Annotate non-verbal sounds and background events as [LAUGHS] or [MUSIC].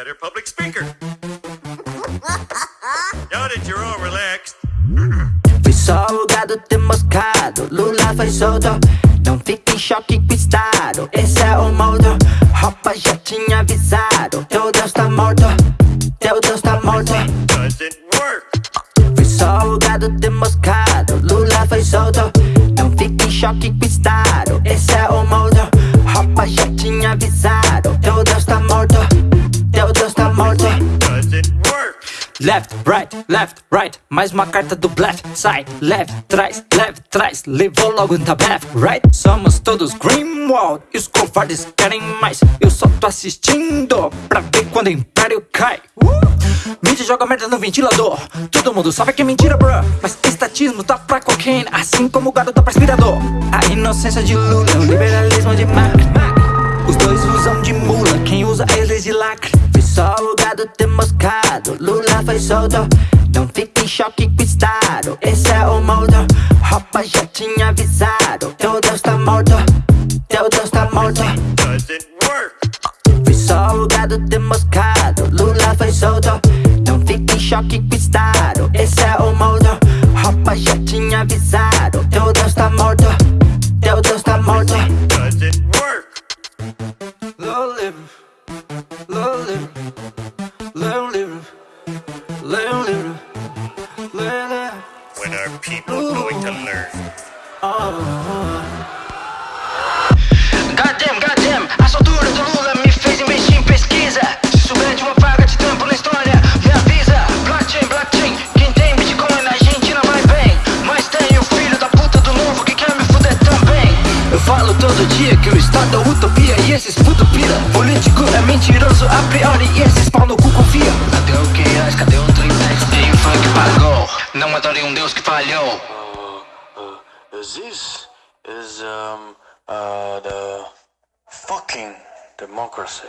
better public speaker. [LAUGHS] now that you're all relaxed. Fui salgado, demascado, Lula foi solto. Não fique em choque com estado, esse é o modo. roupa já tinha avisado, teu Deus tá morto. Teu Deus tá morto. Doesn't work. Fui salgado, Lula foi solto. Não fique em choque com estado, esse é o modo. roupa já tinha avisado, teu Left, right, left, right. Mais uma carta do blefe Sai, left, trás, left, trás Levou logo um tabef, right? Somos todos Greenwald E os covardes querem mais. Eu só tô assistindo Pra ver quando o império cai. Uh! Joga merda no ventilador. Todo mundo sabe que é mentira, bro. Mas estatismo tá pra cocaine Assim como o gado tá pra aspirador A inocência de Lula O liberalismo só o gado demoscado Lula foi solto. Não fique em choque com o estado Esse é o modo Roupa já tinha avisado. Teu Deus tá morto. Teu Deus tá morto. Fui só o gado demoscado Lula foi solto. Não fique em choque com o estado Esse é o modo Roupa já tinha avisado. Teu Deus tá morto. Teu Deus tá morto. Doesn't work. Low living, People going to learn? Goddamn, goddamn, a soltura do Lula me fez investir em pesquisa. Se souber de uma vaga de tempo na história, me avisa. Blockchain, blockchain, quem tem Bitcoin na Argentina vai bem. Mas tem o filho da puta do novo que quer me fuder também. Eu falo todo dia que o Estado é utopia e esses puto. Político é mentiroso a priori e esses pau no cu confia. Não adore um Deus que falhou. This is um uh the fucking democracy.